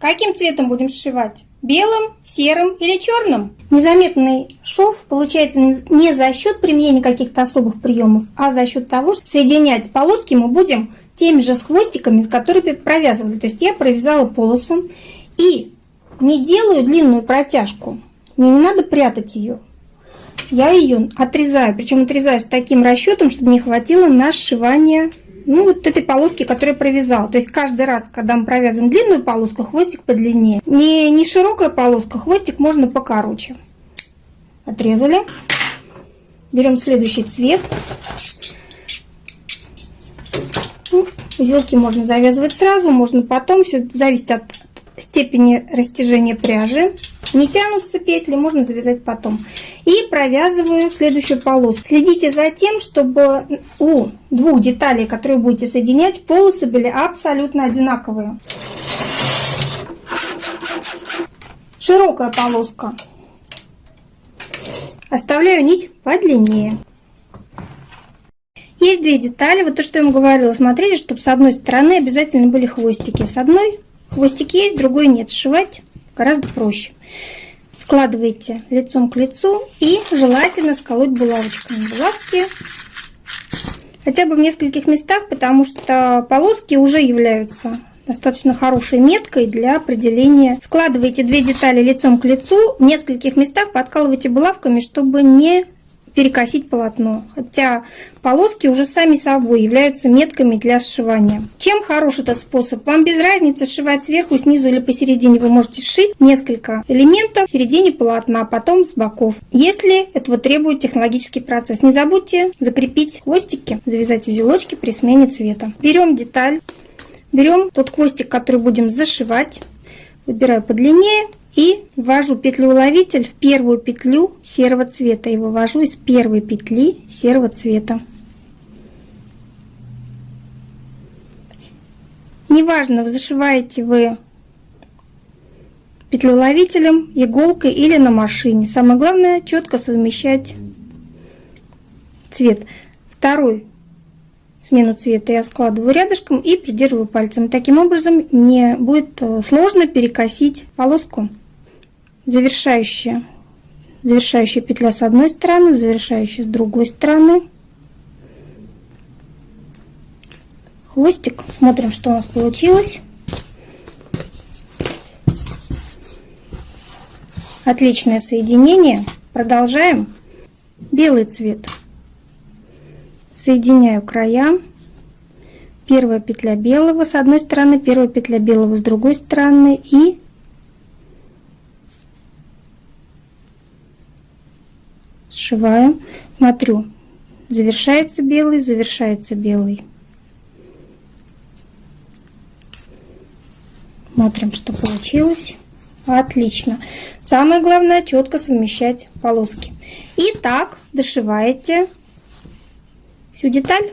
Каким цветом будем сшивать? Белым, серым или черным? Незаметный шов получается не за счет применения каких-то особых приемов, а за счет того, что соединять полоски мы будем теми же с хвостиками, которые провязывали. То есть я провязала полосу и не делаю длинную протяжку. Мне не надо прятать ее. Я ее отрезаю, причем отрезаю с таким расчетом, чтобы не хватило на сшивание ну, вот этой полоски, которую я провязала. То есть каждый раз, когда мы провязываем длинную полоску, хвостик подлиннее. Не, не широкая полоска, хвостик можно покороче. Отрезали. Берем следующий цвет. Ну, узелки можно завязывать сразу, можно потом. Все зависит от степени растяжения пряжи. Не тянутся петли, можно завязать потом. И провязываю следующую полоску. Следите за тем, чтобы у двух деталей, которые будете соединять, полосы были абсолютно одинаковые. Широкая полоска. Оставляю нить подлиннее. Есть две детали. Вот то, что я вам говорила. Смотрите, чтобы с одной стороны обязательно были хвостики. С одной хвостик есть, другой нет. Сшивать гораздо проще. Складываете лицом к лицу и желательно сколоть булавочками. Булавки хотя бы в нескольких местах, потому что полоски уже являются достаточно хорошей меткой для определения. Складывайте две детали лицом к лицу, в нескольких местах подкалывайте булавками, чтобы не перекосить полотно. Хотя полоски уже сами собой являются метками для сшивания. Чем хорош этот способ? Вам без разницы сшивать сверху, снизу или посередине. Вы можете сшить несколько элементов в середине полотна, а потом с боков. Если этого требует технологический процесс. Не забудьте закрепить хвостики, завязать узелочки при смене цвета. Берем деталь, берем тот хвостик, который будем зашивать. Выбираю подлиннее и ввожу петлю-уловитель в первую петлю серого цвета и вывожу из первой петли серого цвета. Неважно, зашиваете вы петлю-уловителем, иголкой или на машине. Самое главное четко совмещать цвет. Второй смену цвета я складываю рядышком и придерживаю пальцем. Таким образом мне будет э, сложно перекосить полоску завершающая, завершающая петля с одной стороны, завершающая с другой стороны. Хвостик. Смотрим, что у нас получилось. Отличное соединение. Продолжаем. Белый цвет. Соединяю края. Первая петля белого с одной стороны, первая петля белого с другой стороны и сшиваю, смотрю, завершается белый, завершается белый. Смотрим, что получилось. Отлично. Самое главное четко совмещать полоски. И так дошиваете всю деталь.